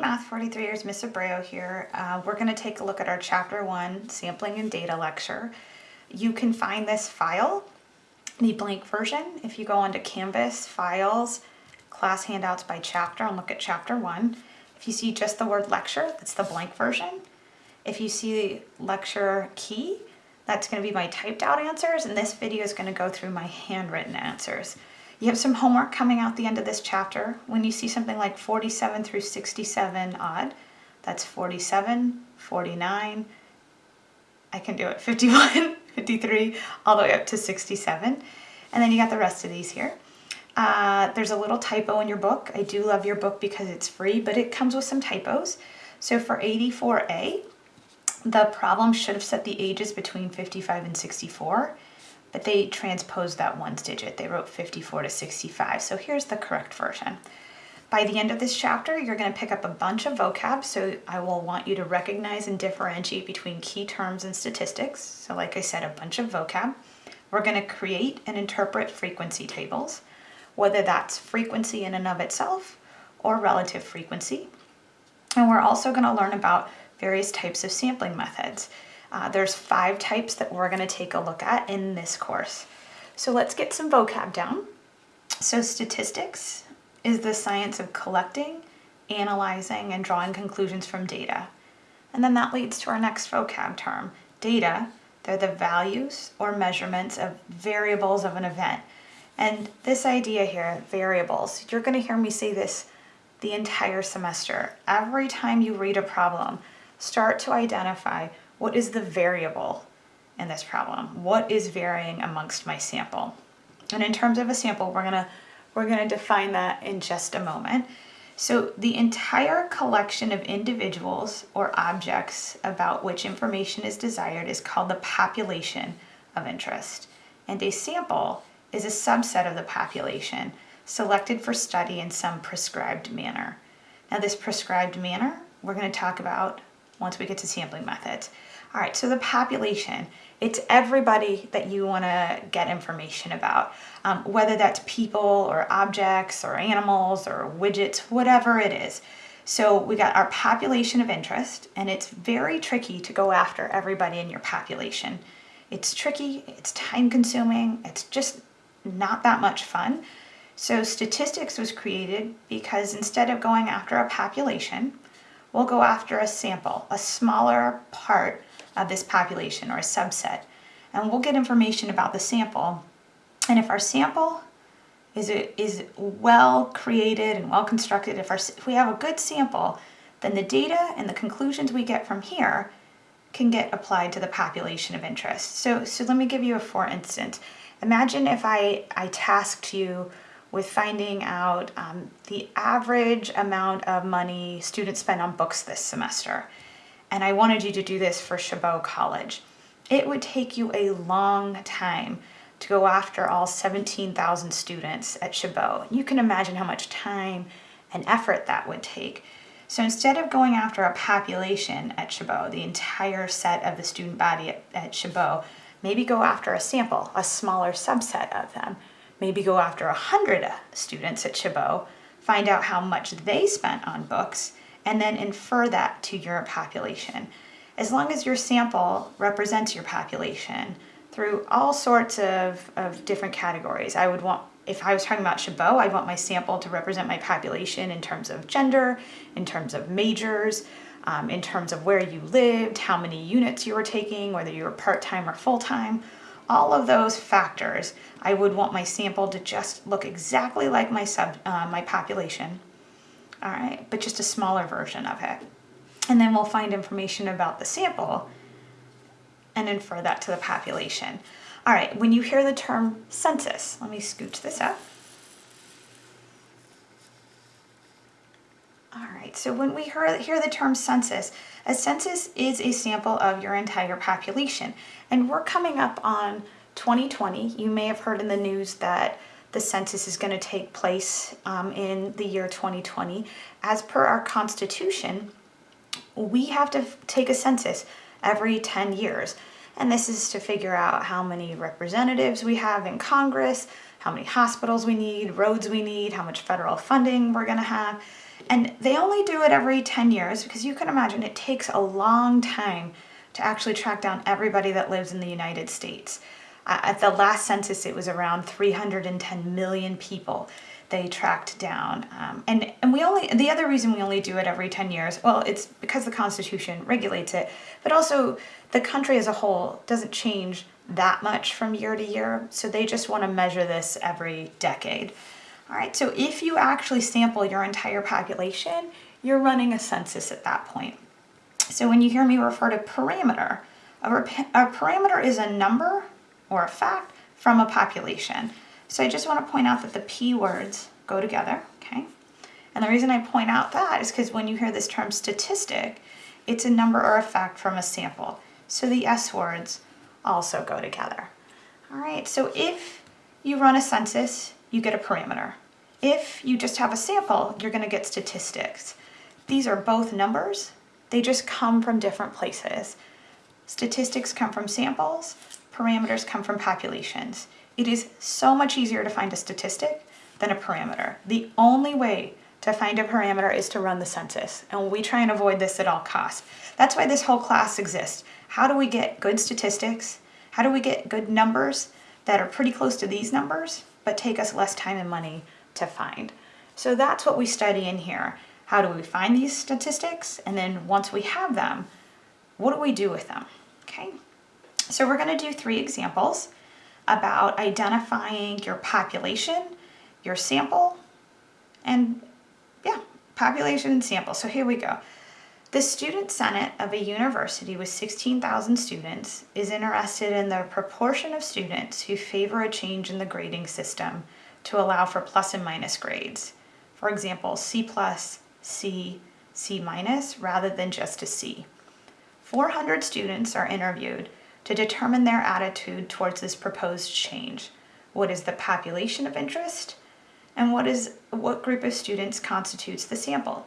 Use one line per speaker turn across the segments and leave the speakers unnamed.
Math 43 years, Miss Abreu here. Uh, we're going to take a look at our Chapter 1 Sampling and Data lecture. You can find this file, the blank version, if you go onto Canvas, Files, Class Handouts by Chapter and look at Chapter 1. If you see just the word lecture, that's the blank version. If you see lecture key, that's going to be my typed out answers and this video is going to go through my handwritten answers. You have some homework coming out the end of this chapter. When you see something like 47 through 67 odd, that's 47, 49, I can do it, 51, 53, all the way up to 67. And then you got the rest of these here. Uh, there's a little typo in your book. I do love your book because it's free, but it comes with some typos. So for 84A, the problem should have set the ages between 55 and 64 but they transposed that one digit. They wrote 54 to 65. So here's the correct version. By the end of this chapter, you're going to pick up a bunch of vocab, so I will want you to recognize and differentiate between key terms and statistics. So like I said, a bunch of vocab. We're going to create and interpret frequency tables, whether that's frequency in and of itself or relative frequency. And we're also going to learn about various types of sampling methods. Uh, there's five types that we're going to take a look at in this course. So let's get some vocab down. So statistics is the science of collecting, analyzing, and drawing conclusions from data. And then that leads to our next vocab term, data. They're the values or measurements of variables of an event. And this idea here, variables, you're going to hear me say this the entire semester. Every time you read a problem, start to identify what is the variable in this problem? What is varying amongst my sample? And in terms of a sample, we're gonna, we're gonna define that in just a moment. So the entire collection of individuals or objects about which information is desired is called the population of interest. And a sample is a subset of the population selected for study in some prescribed manner. Now this prescribed manner, we're gonna talk about once we get to sampling methods. All right, so the population, it's everybody that you wanna get information about, um, whether that's people or objects or animals or widgets, whatever it is. So we got our population of interest and it's very tricky to go after everybody in your population. It's tricky, it's time consuming, it's just not that much fun. So statistics was created because instead of going after a population, we'll go after a sample, a smaller part of this population or a subset. And we'll get information about the sample. And if our sample is, is well created and well constructed, if, our, if we have a good sample, then the data and the conclusions we get from here can get applied to the population of interest. So, so let me give you a for instance. Imagine if I, I tasked you with finding out um, the average amount of money students spend on books this semester and I wanted you to do this for Chabot College. It would take you a long time to go after all 17,000 students at Chabot. You can imagine how much time and effort that would take. So instead of going after a population at Chabot, the entire set of the student body at, at Chabot, maybe go after a sample, a smaller subset of them. Maybe go after 100 students at Chabot, find out how much they spent on books, and then infer that to your population. As long as your sample represents your population through all sorts of, of different categories. I would want, if I was talking about Chabot, I'd want my sample to represent my population in terms of gender, in terms of majors, um, in terms of where you lived, how many units you were taking, whether you were part-time or full-time, all of those factors, I would want my sample to just look exactly like my sub, uh, my population all right, but just a smaller version of it. And then we'll find information about the sample and infer that to the population. All right, when you hear the term census, let me scooch this up. All right, so when we hear, hear the term census, a census is a sample of your entire population. And we're coming up on 2020. You may have heard in the news that the census is going to take place um, in the year 2020. As per our constitution, we have to take a census every 10 years. And this is to figure out how many representatives we have in Congress, how many hospitals we need, roads we need, how much federal funding we're going to have. And they only do it every 10 years because you can imagine it takes a long time to actually track down everybody that lives in the United States. At the last census, it was around 310 million people they tracked down. Um, and, and we only, the other reason we only do it every 10 years, well, it's because the Constitution regulates it, but also the country as a whole doesn't change that much from year to year. So they just want to measure this every decade. All right, so if you actually sample your entire population, you're running a census at that point. So when you hear me refer to parameter, a, a parameter is a number or a fact from a population. So I just want to point out that the P words go together, okay? And the reason I point out that is because when you hear this term statistic, it's a number or a fact from a sample. So the S words also go together. All right, so if you run a census, you get a parameter. If you just have a sample, you're gonna get statistics. These are both numbers, they just come from different places. Statistics come from samples, parameters come from populations. It is so much easier to find a statistic than a parameter. The only way to find a parameter is to run the census, and we try and avoid this at all costs. That's why this whole class exists. How do we get good statistics? How do we get good numbers that are pretty close to these numbers, but take us less time and money to find? So that's what we study in here. How do we find these statistics? And then once we have them, what do we do with them? Okay, so we're gonna do three examples about identifying your population, your sample, and yeah, population and sample. So here we go. The Student Senate of a university with 16,000 students is interested in the proportion of students who favor a change in the grading system to allow for plus and minus grades. For example, C plus, C, C minus, rather than just a C. 400 students are interviewed to determine their attitude towards this proposed change. What is the population of interest? And what is what group of students constitutes the sample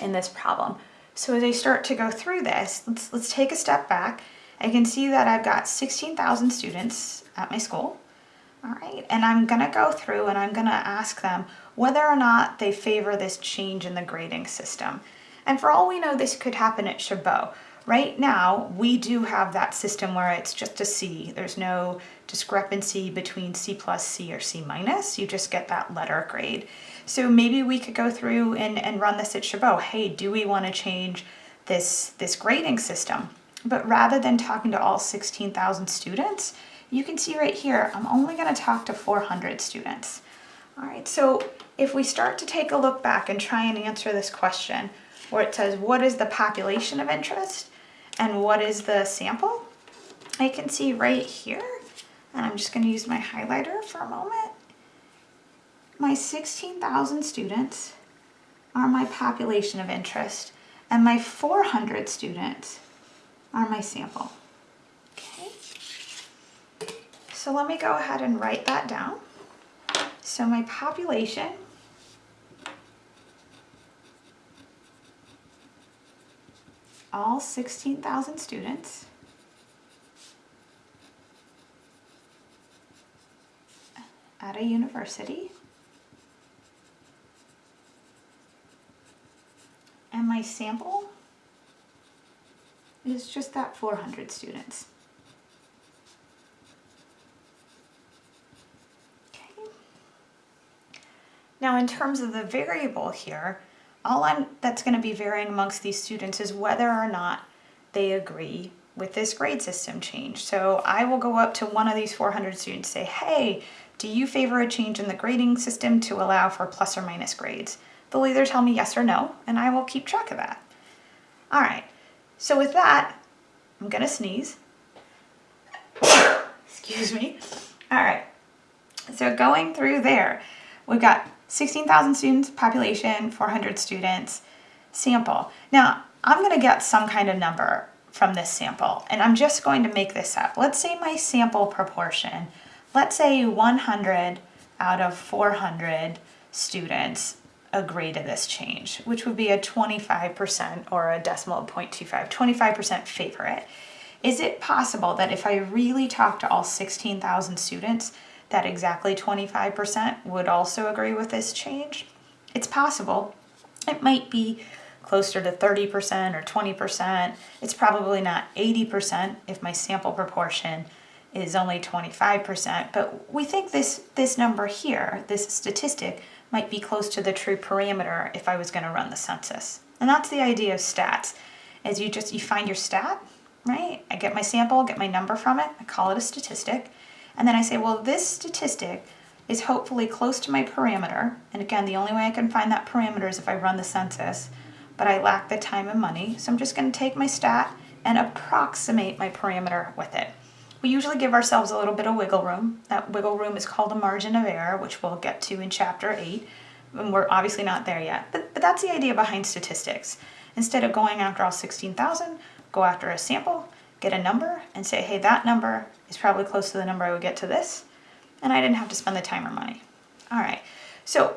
in this problem? So as I start to go through this, let's, let's take a step back. I can see that I've got 16,000 students at my school. All right, and I'm gonna go through and I'm gonna ask them whether or not they favor this change in the grading system. And for all we know, this could happen at Chabot. Right now, we do have that system where it's just a C. There's no discrepancy between C plus C or C minus. You just get that letter grade. So maybe we could go through and, and run this at Chabot. Hey, do we want to change this, this grading system? But rather than talking to all 16,000 students, you can see right here, I'm only going to talk to 400 students. All right, so if we start to take a look back and try and answer this question, where it says, what is the population of interest and what is the sample? I can see right here, and I'm just going to use my highlighter for a moment my 16,000 students are my population of interest and my 400 students are my sample. Okay. So let me go ahead and write that down. So my population all 16,000 students at a university and my sample is just that 400 students. Okay. Now in terms of the variable here, all I'm, that's going to be varying amongst these students is whether or not they agree with this grade system change. So I will go up to one of these 400 students say, hey, do you favor a change in the grading system to allow for plus or minus grades? They'll either tell me yes or no, and I will keep track of that. All right, so with that, I'm gonna sneeze. Excuse me. All right, so going through there, we've got 16,000 students, population, 400 students, sample. Now, I'm gonna get some kind of number from this sample, and I'm just going to make this up. Let's say my sample proportion, let's say 100 out of 400 students agree to this change, which would be a 25% or a decimal of 0.25, 25% favor it. Is it possible that if I really talk to all 16,000 students, that exactly 25% would also agree with this change? It's possible. It might be closer to 30% or 20%. It's probably not 80% if my sample proportion is only 25%, but we think this, this number here, this statistic, might be close to the true parameter if I was gonna run the census. And that's the idea of stats, is you just, you find your stat, right? I get my sample, get my number from it, I call it a statistic, and then I say, well, this statistic is hopefully close to my parameter, and again, the only way I can find that parameter is if I run the census, but I lack the time and money, so I'm just gonna take my stat and approximate my parameter with it. We usually give ourselves a little bit of wiggle room. That wiggle room is called a margin of error, which we'll get to in chapter 8. And we're obviously not there yet, but, but that's the idea behind statistics. Instead of going after all 16,000, go after a sample, get a number, and say, hey, that number is probably close to the number I would get to this, and I didn't have to spend the time or money. All right, so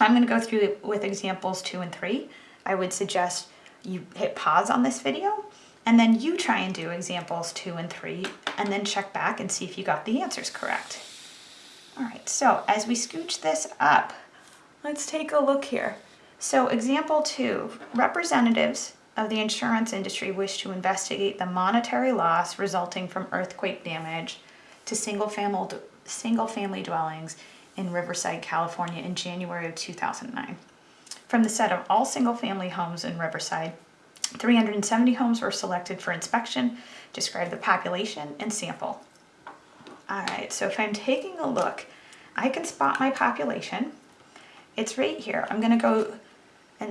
I'm gonna go through with examples two and three. I would suggest you hit pause on this video and then you try and do examples two and three and then check back and see if you got the answers correct. All right, so as we scooch this up, let's take a look here. So example two, representatives of the insurance industry wish to investigate the monetary loss resulting from earthquake damage to single family, single family dwellings in Riverside, California in January of 2009. From the set of all single family homes in Riverside, 370 homes were selected for inspection, describe the population and sample. All right, so if I'm taking a look, I can spot my population. It's right here. I'm gonna go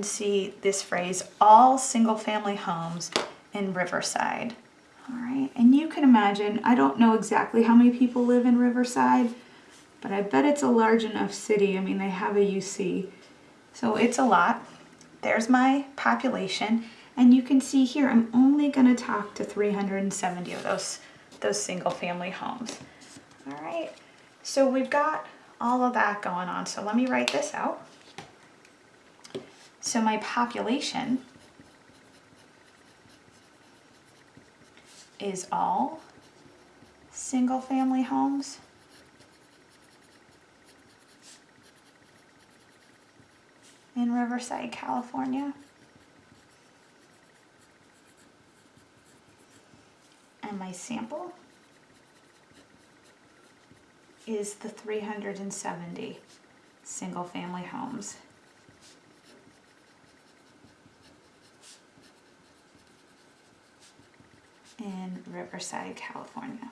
see this phrase, all single family homes in Riverside. All right, and you can imagine, I don't know exactly how many people live in Riverside, but I bet it's a large enough city. I mean, they have a UC, so it's a lot. There's my population. And you can see here, I'm only gonna talk to 370 of those, those single family homes. All right, so we've got all of that going on. So let me write this out. So my population is all single family homes. in Riverside, California. and my sample is the 370 single family homes. In Riverside, California.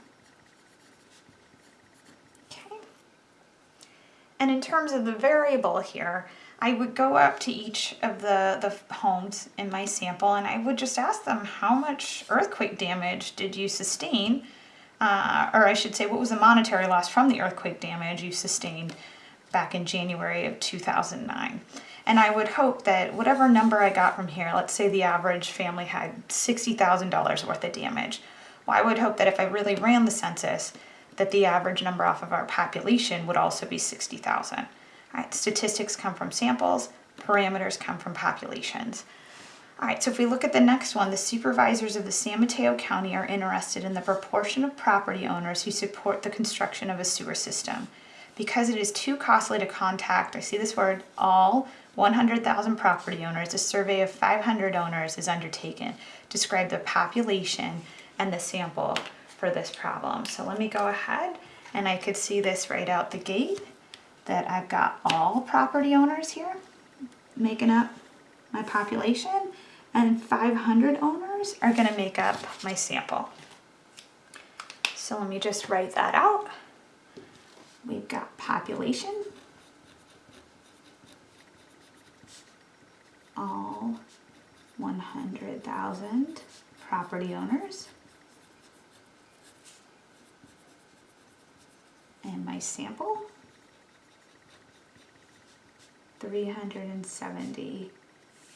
Okay. And in terms of the variable here, I would go up to each of the, the homes in my sample and I would just ask them how much earthquake damage did you sustain, uh, or I should say what was the monetary loss from the earthquake damage you sustained back in January of 2009. And I would hope that whatever number I got from here, let's say the average family had $60,000 worth of damage. Well, I would hope that if I really ran the census, that the average number off of our population would also be 60,000. All right, statistics come from samples, parameters come from populations. All right, so if we look at the next one, the supervisors of the San Mateo County are interested in the proportion of property owners who support the construction of a sewer system. Because it is too costly to contact, I see this word, all 100,000 property owners, a survey of 500 owners is undertaken. Describe the population and the sample for this problem. So let me go ahead and I could see this right out the gate that I've got all property owners here making up my population and 500 owners are going to make up my sample. So let me just write that out. We've got population, all 100,000 property owners, and my sample 370,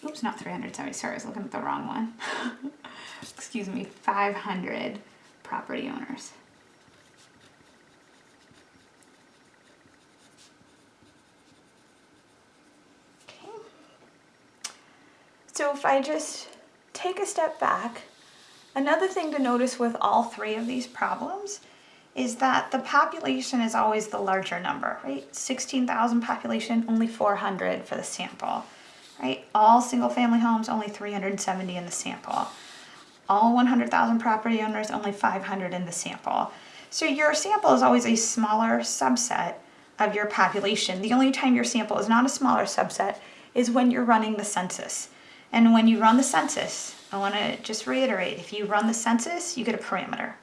oops, not 370, sorry, I was looking at the wrong one. Excuse me, 500 property owners. Okay. So if I just take a step back, another thing to notice with all three of these problems is that the population is always the larger number, right? 16,000 population, only 400 for the sample, right? All single family homes, only 370 in the sample. All 100,000 property owners, only 500 in the sample. So your sample is always a smaller subset of your population. The only time your sample is not a smaller subset is when you're running the census. And when you run the census, I want to just reiterate if you run the census, you get a parameter.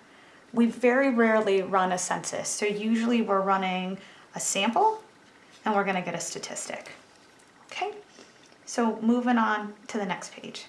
We very rarely run a census. So usually we're running a sample and we're going to get a statistic. Okay, so moving on to the next page.